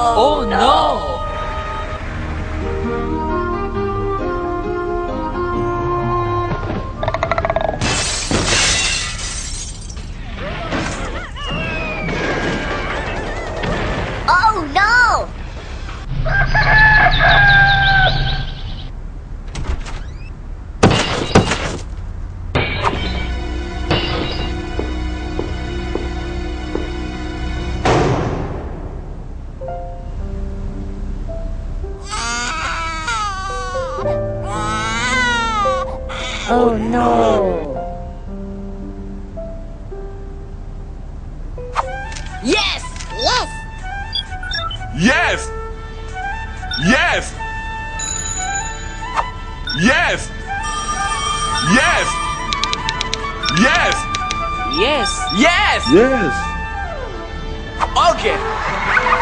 Oh, oh no. no. Oh no! Oh no! Yes! Yes! Yes! Yes! Yes! Yes! Yes! Yes! Yes! Yes! Okay!